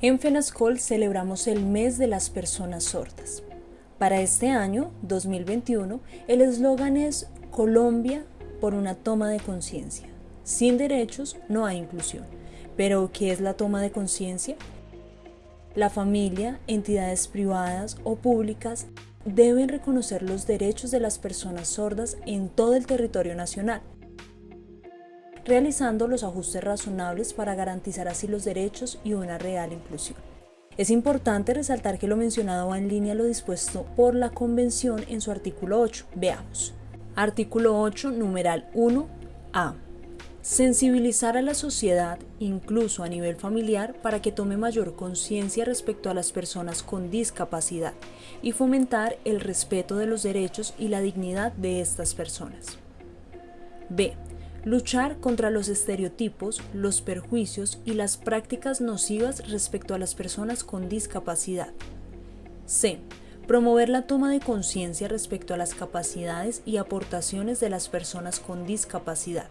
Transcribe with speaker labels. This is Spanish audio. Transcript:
Speaker 1: En FENASCOL celebramos el mes de las personas sordas. Para este año, 2021, el eslogan es Colombia por una toma de conciencia. Sin derechos no hay inclusión. Pero, ¿qué es la toma de conciencia? La familia, entidades privadas o públicas deben reconocer los derechos de las personas sordas en todo el territorio nacional realizando los ajustes razonables para garantizar así los derechos y una real inclusión. Es importante resaltar que lo mencionado va en línea a lo dispuesto por la Convención en su artículo 8. Veamos. Artículo 8, numeral 1a. Sensibilizar a la sociedad, incluso a nivel familiar, para que tome mayor conciencia respecto a las personas con discapacidad y fomentar el respeto de los derechos y la dignidad de estas personas. B. Luchar contra los estereotipos, los perjuicios y las prácticas nocivas respecto a las personas con discapacidad. C. Promover la toma de conciencia respecto a las capacidades y aportaciones de las personas con discapacidad.